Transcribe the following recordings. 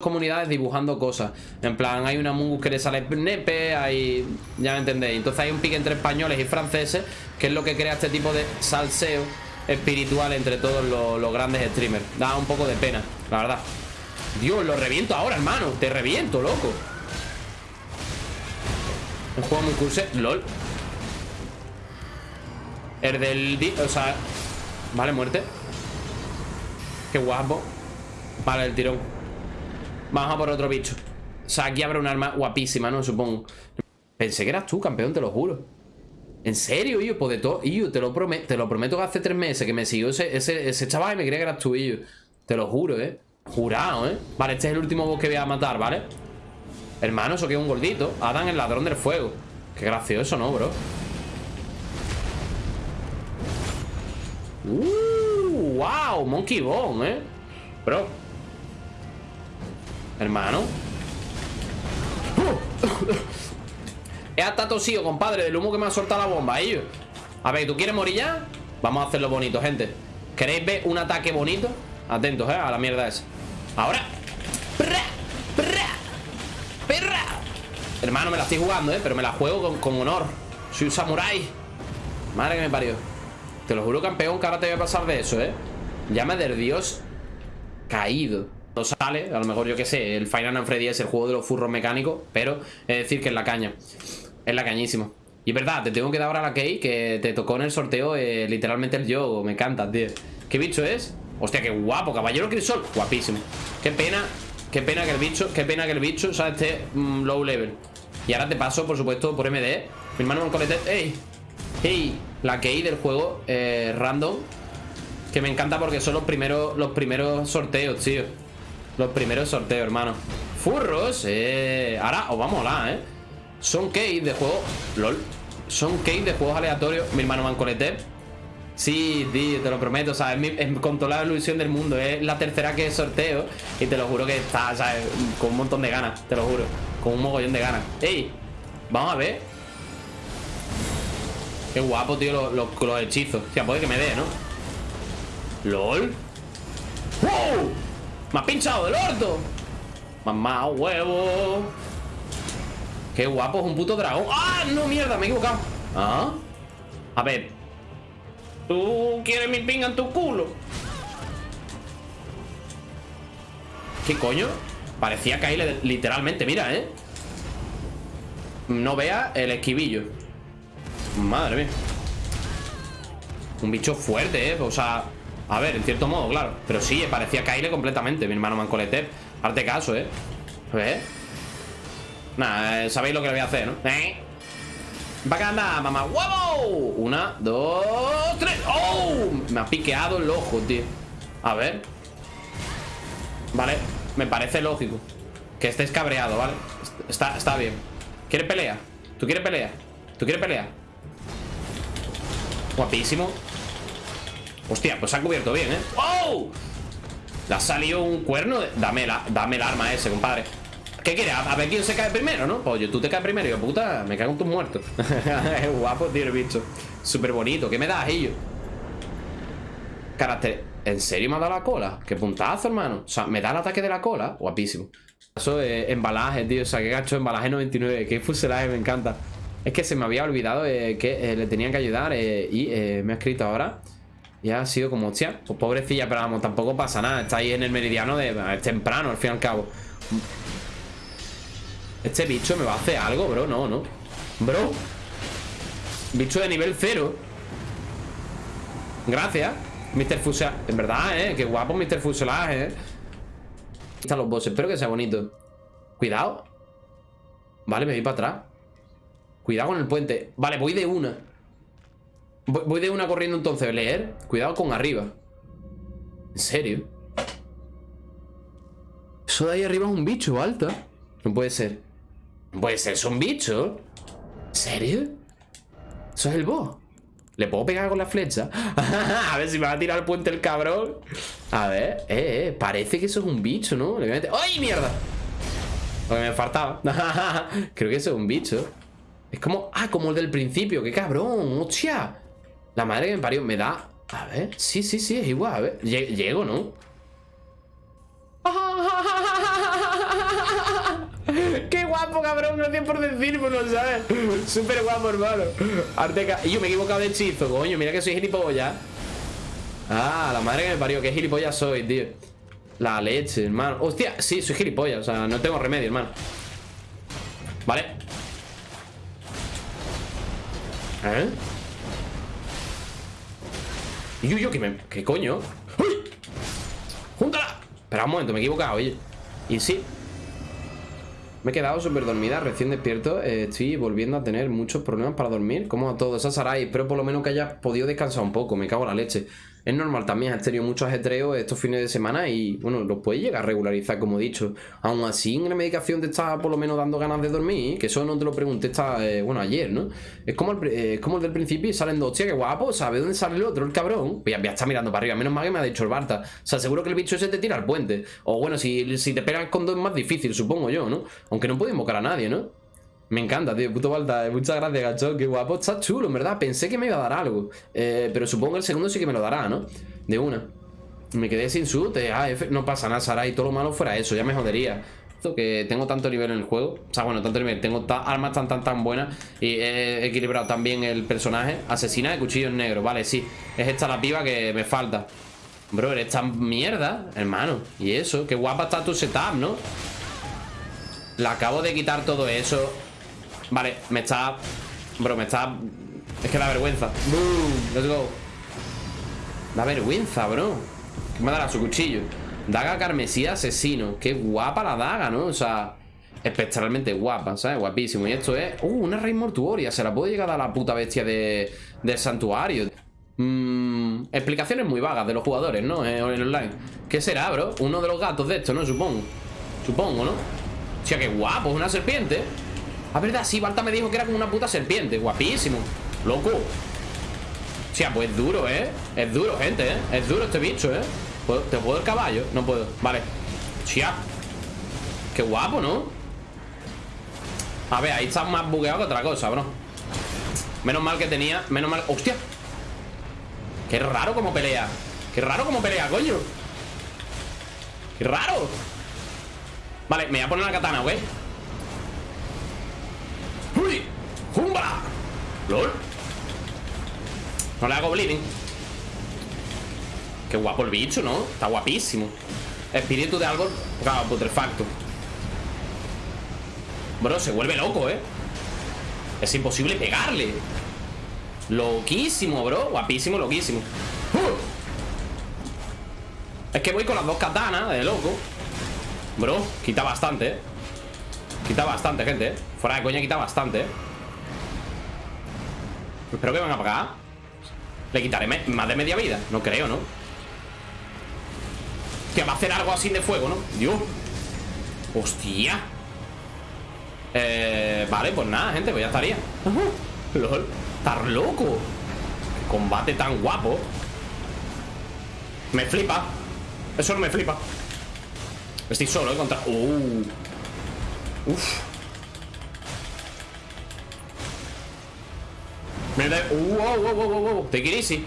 comunidades dibujando cosas. En plan, hay una Mungus que le sale nepe, hay... Ya me entendéis. Entonces hay un pique entre españoles y franceses, que es lo que crea este tipo de salseo espiritual entre todos los, grandes streamers. Da un poco de pena, la verdad. Dios, lo reviento ahora, hermano. Te reviento, loco. Un juego muy curse. LOL. El del... O sea... Vale, muerte. Qué guapo. Vale, el tirón. Vamos a por otro bicho. O sea, aquí habrá un arma guapísima, ¿no? Supongo. Pensé que eras tú, campeón, te lo juro. ¿En serio, yo? Pues de todo. yo te lo, prometo, te lo prometo que hace tres meses que me siguió ese, ese, chaval y me creía que eras tú, yo. Te lo juro, ¿eh? Jurado, ¿eh? Vale, este es el último boss que voy a matar, ¿vale? Hermano, eso que es un gordito. Adam, el ladrón del fuego. Qué gracioso, ¿no, bro? Uh, wow, Monkey Bone, ¿eh? Bro, Hermano. He hasta tosido, compadre Del humo que me ha soltado la bomba, ellos A ver, ¿tú quieres morir ya? Vamos a hacerlo bonito, gente. ¿Queréis ver un ataque bonito? Atentos, eh, a la mierda esa. Ahora. ¡Perra! ¡Perra! Hermano, me la estoy jugando, eh Pero me la juego con, honor. Soy un samurái. Madre que me parió. Te lo juro, campeón, que ahora te voy a pasar de eso, eh Llama del dios Caído sale, a lo mejor yo que sé, el Final Fantasy Freddy es el juego de los furros mecánicos, pero es decir que es la caña. Es la cañísima. Y es verdad, te tengo que dar ahora la key que te tocó en el sorteo eh, literalmente el yo. Me encanta, tío. ¿Qué bicho es? Hostia, qué guapo, caballero crisol. Guapísimo. Qué pena, qué pena que el bicho, qué pena que el bicho, o sea, esté mm, low level. Y ahora te paso, por supuesto, por MD. Mi hermano un colete. ¡Ey! ¡Ey! La key del juego eh, random. Que me encanta porque son los primeros, los primeros sorteos, tío. Los primeros sorteos, hermano Furros, eh Ahora os va a molar, eh Son keys de juego LOL Son keys de juegos aleatorios Mi hermano Mancolete Sí, tío, te lo prometo, o sea, es, con toda la ilusión del mundo Es la tercera que sorteo Y te lo juro que está, ¿sabes? Con un montón de ganas, te lo juro Con un mogollón de ganas ¡Ey! Vamos a ver Qué guapo, tío, los, los, hechizos O sea, puede que me dé, ¿no? ¡Lol! ¡Wow! Me ha pinchado del orto Mamá, huevo Qué guapo, es un puto dragón ¡Ah! No, mierda, me he equivocado ¿Ah? A ver ¿Tú quieres mi pinga en tu culo? ¿Qué coño? Parecía caerle literalmente, mira, ¿eh? No vea el esquivillo Madre mía Un bicho fuerte, ¿eh? O sea, a ver, en cierto modo, claro Pero sí, parecía caerle completamente Mi hermano Mancolete Arte caso, ¿eh? ¿Ves? Nada, eh, sabéis lo que voy a hacer, ¿no? ¿Eh? Va a ganar, mamá ¡Huevo! Una, dos, tres ¡Oh! Me ha piqueado el ojo, tío A ver Vale, me parece lógico Que estés cabreado, ¿vale? Está, está bien ¿Quieres pelea? ¿Tú quieres pelea? ¿Tú quieres pelea? Guapísimo Hostia, pues se ha cubierto bien, ¿eh? ¡Oh! Le ha salido un cuerno dame, la, dame el arma ese, compadre ¿Qué quieres? A, ver quién se cae primero, ¿no? Pues yo, tú te caes primero yo, puta, me cago en tus muertos Es guapo, tío, el bicho Súper bonito ¿Qué me das, ello? Carácter ¿En serio me ha dado la cola? Qué puntazo, hermano O sea, me da el ataque de la cola Guapísimo Eso es embalaje, tío O sea, qué gacho embalaje 99 Qué fuselaje, me encanta Es que se me había olvidado eh, que eh, le tenían que ayudar eh, Y me ha escrito ahora y ha sido como, hostia, pues pobrecilla, pero vamos, tampoco pasa nada. Está ahí en el meridiano de... Es temprano, al fin y al cabo. Este bicho me va a hacer algo, bro. No, no. Bro. Bicho de nivel cero. Gracias. Mr. Fuselaje. En verdad, eh. Qué guapo Mr. Fuselaje, eh. Aquí están los bosses. Espero que sea bonito. Cuidado. Vale, me voy para atrás. Cuidado con el puente. Vale, voy de una. Voy de una corriendo entonces. Leer. Cuidado con arriba. ¿En serio? Eso de ahí arriba es un bicho, alta. No puede ser. No puede ser, es un bicho. ¿En serio? Eso es el boss. ¿Le puedo pegar con la flecha? a ver si me va a tirar al puente el cabrón. A ver, eh, eh. Parece que eso es un bicho, ¿no? ¡Ay, mierda! Lo que me faltaba. Creo que eso es un bicho. Es como... Ah, como el del principio. ¡Qué cabrón! ¡Hostia! La madre que me parió me da... A ver, sí, sí, sí, es igual, a ver Llego, ¿no? ¡Qué guapo, cabrón! Gracias por decírmelo, ¿sabes? Súper guapo, hermano Arteca... Y yo me he equivocado de hechizo, coño Mira que soy gilipollas Ah, la madre que me parió Qué gilipollas soy, tío La leche, hermano Hostia, sí, soy gilipollas O sea, no tengo remedio, hermano Vale ¿Eh? Y yo, yo, ¿qué, me... ¿qué coño? ¡Uy! ¡Júntala! Espera un momento, me he equivocado, oye Y sí me he quedado súper dormida, recién despierto eh, Estoy volviendo a tener muchos problemas para dormir Como a todos, esa Sarai Espero por lo menos que haya podido descansar un poco Me cago en la leche es normal también, has tenido mucho ajetreo estos fines de semana y, bueno, lo puedes llegar a regularizar, como he dicho. Aún así, en la medicación te está por lo menos dando ganas de dormir, que eso no te lo pregunté, está, eh, bueno, ayer, ¿no? Es como, el, eh, como el del principio y salen dos, hostia, qué guapo, ¿sabes dónde sale el otro, el cabrón? Pues ya, está mirando para arriba, menos mal que me ha dicho el Barta. O sea, seguro que el bicho ese te tira al puente. O bueno, si, si te pegan con dos es más difícil, supongo yo, ¿no? Aunque no puede invocar a nadie, ¿no? Me encanta, tío, puto Balta. Muchas gracias, gacho. Qué guapo. Está chulo, en verdad. Pensé que me iba a dar algo. Eh, pero supongo que el segundo sí que me lo dará, ¿no? De una. Me quedé sin sud. Ah, no pasa nada, Sara. Y todo lo malo fuera eso. Ya me jodería. Que tengo tanto nivel en el juego. O sea, bueno, tanto nivel. Tengo armas tan, tan, tan buenas. Y he equilibrado también el personaje. Asesina de cuchillos negros. Vale, sí. Es esta la piba que me falta. Bro, eres tan mierda, hermano. Y eso. Qué guapa está tu setup, ¿no? La acabo de quitar todo eso. Vale, me está... Bro, me está... Es que da vergüenza Boom, let's go Da vergüenza, bro ¿Qué me dará su cuchillo? Daga carmesí asesino Qué guapa la daga, ¿no? O sea Espectralmente guapa, ¿sabes? Guapísimo Y esto es... Uh, una raíz mortuoria Se la puedo llegar a la puta bestia de... del santuario Mmm... Explicaciones muy vagas de los jugadores, ¿no? En online ¿Qué será, bro? Uno de los gatos de esto, ¿no? Supongo Supongo, ¿no? O sea, qué guapo, es una serpiente a verdad, sí, Balta me dijo que era como una puta serpiente Guapísimo, loco O pues es duro, ¿eh? Es duro, gente, ¿eh? Es duro este bicho, ¿eh? ¿Te puedo el caballo? No puedo, vale Chia Qué guapo, ¿no? A ver, ahí está más bugueado que otra cosa, bro Menos mal que tenía Menos mal... ¡Hostia! Qué raro como pelea Qué raro como pelea, coño Qué raro Vale, me voy a poner la katana, güey ¡Uy! ¡Jumba! ¡Lol! No le hago bleeding Qué guapo el bicho, ¿no? Está guapísimo Espíritu de árbol Claro, putrefacto Bro, se vuelve loco, ¿eh? Es imposible pegarle Loquísimo, bro Guapísimo, loquísimo ¡Uh! Es que voy con las dos katanas De loco Bro, quita bastante, ¿eh? Quita bastante, gente, ¿eh? Fuera de coña quita bastante, ¿eh? Espero que van a pagar Le quitaré más de media vida. No creo, ¿no? Que va a hacer algo así de fuego, ¿no? Dios. Hostia. Eh, Vale, pues nada, gente Pues ya estaría. LOL. Estar loco. Combate tan guapo. Me flipa. Eso no me flipa. Estoy solo, ¿eh? Contra... Uh Uf. Me da... Uh, wow, wow, wow, wow, Take it easy.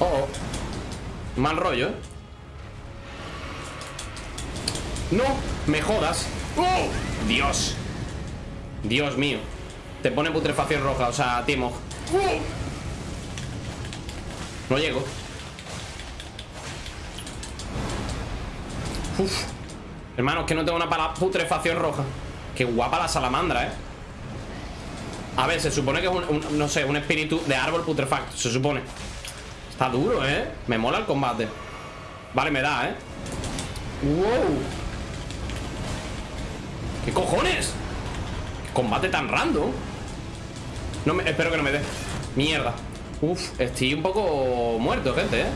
Oh, oh. Mal rollo, ¿eh? No, me jodas. ¡Oh! Dios. Dios mío. Te pone putrefacción roja, o sea, Timo. ¡Oh! No llego. Uf. Hermano, es que no tengo una para putrefacción roja Qué guapa la salamandra, ¿eh? A ver, se supone que es un, no sé, un espíritu de árbol putrefacto Se supone Está duro, ¿eh? Me mola el combate Vale, me da, ¿eh? ¡Wow! ¿Qué cojones? ¿Qué combate tan random? No me, espero que no me dé Mierda Uf, estoy un poco muerto, gente, ¿eh?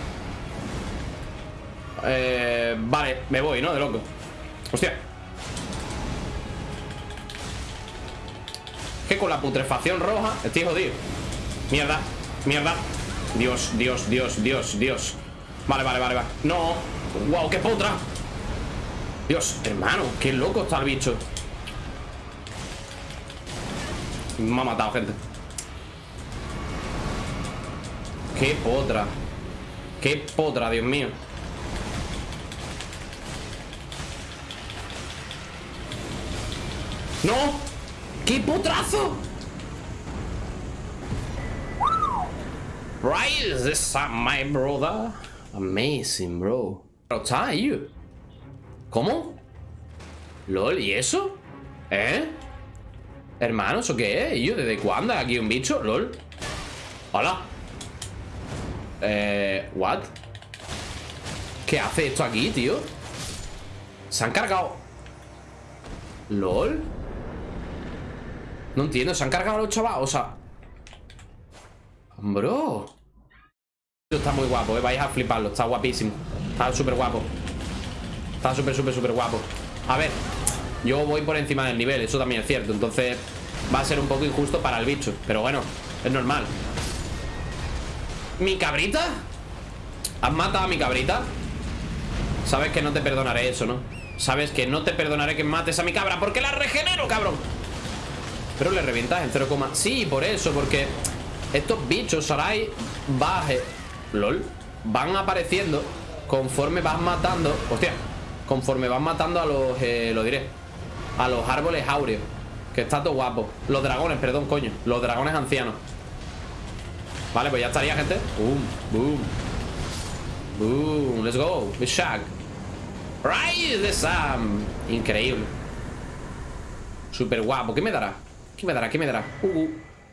Eh, vale, me voy, ¿no? De loco Hostia que con la putrefacción roja estoy jodido. Mierda, mierda. Dios, Dios, Dios, Dios, Dios. Vale, vale, vale, vale. No, wow, qué potra. Dios, hermano, qué loco está el bicho. Me ha matado, gente. Qué potra. Qué potra, Dios mío. No. ¡Qué potrazo! Rise this up, my brother. Amazing, bro. Ahí. ¿Cómo? LOL, ¿y eso? ¿Eh? Hermano, ¿eso qué es? ¿Y yo desde cuándo? ¿Aquí un bicho? LOL. Hola. Eh, ¿what? ¿Qué hace esto aquí, tío? Se han cargado ¿Lol? No entiendo, se han cargado los chavales O sea. Bro. Está muy guapo, eh, vais a fliparlo Está guapísimo, está súper guapo. Está súper, súper, súper guapo. A ver, yo voy por encima del nivel Eso también es cierto, entonces Va a ser un poco injusto para el bicho Pero bueno, es normal. ¿Mi cabrita? ¿Has matado a mi cabrita? Sabes que no te perdonaré eso, ¿no? Sabes que no te perdonaré que mates a mi cabra Porque la regenero, cabrón Pero le revientas en 0, Sí, por eso, porque Estos bichos, Sarai Baje, lol Van apareciendo conforme vas matando Hostia, conforme vas matando a los, eh, lo diré A los árboles áureos Que está todo guapo. Los dragones, perdón, coño Los dragones ancianos. Vale, pues ya estaría, gente. Boom, boom. Boom, let's go. Shag Rise the Sam. Increíble. Súper guapo ¿Qué me dará? ¿Qué me dará? ¿Qué me dará? Uh, uh.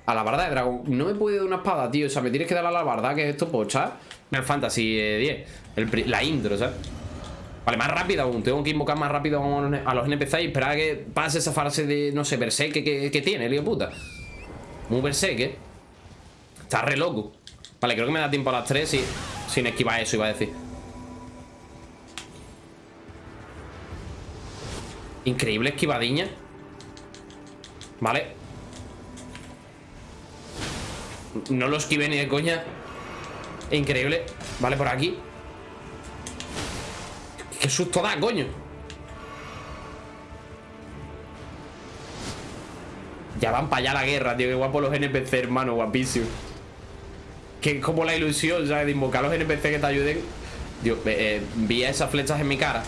A la barda de dragón. No me podido dar una espada, tío. O sea, me tienes que dar a la barda Que es esto, pocha El Fantasy 10 eh, La intro, ¿sabes? Vale, más rápido aún. Tengo que invocar más rápido a los NPC Y esperar a que pase esa fase de, no sé, berserk que, que, tiene, lío puta. Muy berserk, ¿eh? Está re loco. Vale, creo que me da tiempo a las 3 y, Sin esquivar eso, iba a decir. Increíble esquivadiña. Vale No lo esquive ni de coña. Increíble. Vale, por aquí. Qué susto da, coño. Ya van para allá la guerra, tío. Qué guapo los NPC, hermano, guapísimo. Que es como la ilusión, ¿sabes? De invocar a los NPC que te ayuden. Dios, eh, vi esas flechas en mi cara.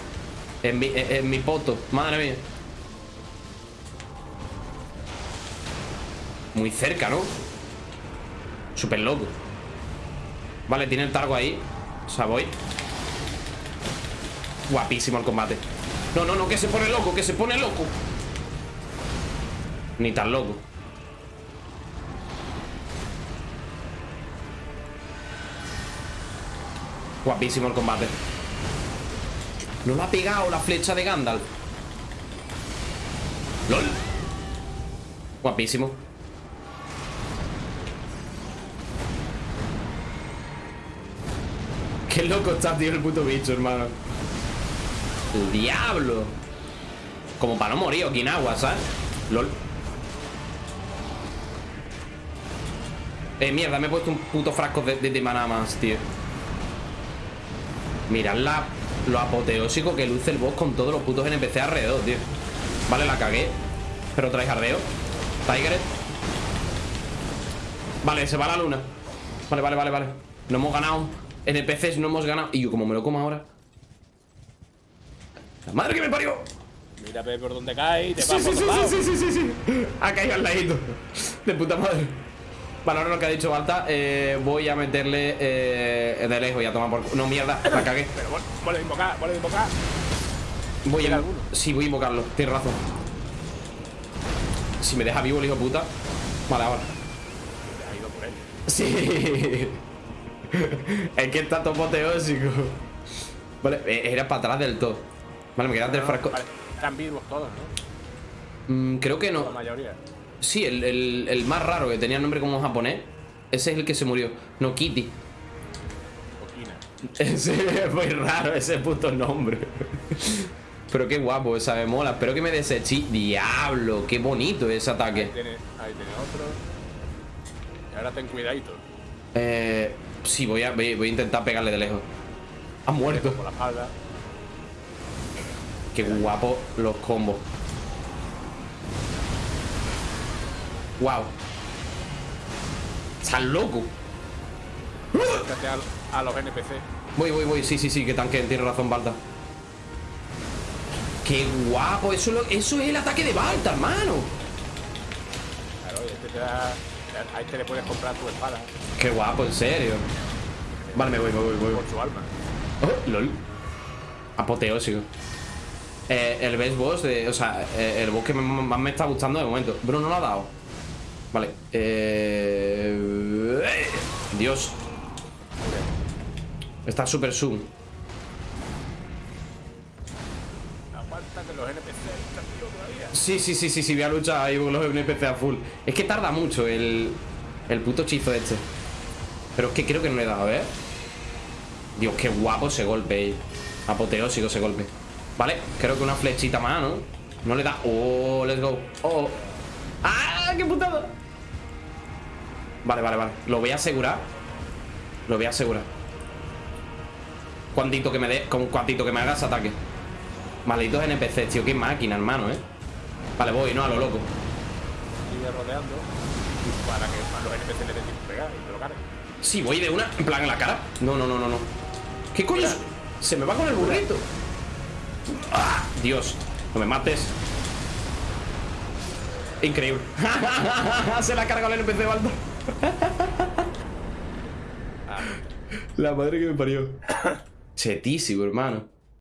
En mi, en, mi poto, madre mía. Muy cerca, ¿no? Súper loco. Vale, tiene el targo ahí. O sea, voy. Guapísimo el combate. No, no, no, que se pone loco, que se pone loco. Ni tan loco. Guapísimo el combate. No lo ha pegado la flecha de Gandalf. ¡Lol! Guapísimo Qué loco está, tío, el puto bicho, hermano. El diablo. Como para no morir Okinawa, ¿sabes? LOL. Eh, mierda, me he puesto un puto frasco de, de, de maná más, tío. Mirad lo apoteósico que luce el boss con todos los putos NPC alrededor, tío. Vale, la cagué Pero trae jardeo. Tiger. Vale, se va la luna. Vale, vale, vale, vale. No hemos ganado NPCs no hemos ganado Y yo como me lo como ahora La madre que me parió Mira por dónde cae y te sí, sí, sí, sí, sí, sí, Ha caído al ladito De puta madre Vale, ahora lo que ha dicho Balta, eh, voy a meterle eh, de lejos y a tomar por... No, mierda, la cagué. Pero vuelve a invocar, vuelve a invocar. Voy a... Sí, voy a invocarlo, tienes razón. Si me deja vivo el hijo puta. Vale, ahora. Ha ido por él. Sí. Es que está todo. Vale, eh, era para atrás del todo. Vale, me quedan tres frascos. Están vivos todos, ¿no? Mm, creo que no. La mayoría. Sí, el, más raro que tenía nombre como japonés Ese es el que se murió No Kitty Ese es muy raro ese puto nombre Pero qué guapo esa me mola Espero que me deseché Diablo, qué bonito ese ataque Ahí tiene, otro Y ahora ten cuidadito Eh... Sí, voy a, voy, a intentar pegarle de lejos Ha muerto Por la espalda Qué guapo los combos Wow. Estás loco. A, los NPC. Voy, voy, voy. Sí, sí, sí, que tanque. Tiene razón, Balta. ¡Qué guapo! Eso, lo- eso es el ataque de Balta, hermano. Claro, este te da. A este le puedes comprar tu espada ¡Qué guapo, en serio! Vale, me voy, me voy, me voy. por su alma. Oh, lol. Apoteósico. Eh, el best boss de. O sea, eh, el boss que más me está gustando de momento. Bruno no lo ha dado. Vale. Eh. eh, Dios. Está super zoom. Los NPC. Sí, sí, sí, sí, sí, voy a luchar ahí con los NPC a full. Es que tarda mucho el. El puto hechizo este. Pero es que creo que no le he dado, ¿eh? Dios, qué guapo ese golpe. eh. Apoteósico ese golpe. Vale, creo que una flechita más, ¿no? No le da. Oh, let's go. Oh. ¡Ah! ¡Qué putada! Vale, vale, vale. Lo voy a asegurar. Lo voy a asegurar. Cuantito que me dé. Cuantito que me haga ese ataque. Malditos NPCs, tío. Qué máquina, hermano, ¿eh? Vale, voy, ¿no? A lo loco. Sigue rodeando para que los NPC le den tiempo pegar y te lo carguen. Sí, voy de una, en plan en la cara. No, no, no, no, no. ¿Qué coño? Se me va con el burrito. ¡Ah! Dios, no me mates. Increíble. Se la ha cargado el NPC de Balta. La madre que me parió. Chetísimo, hermano.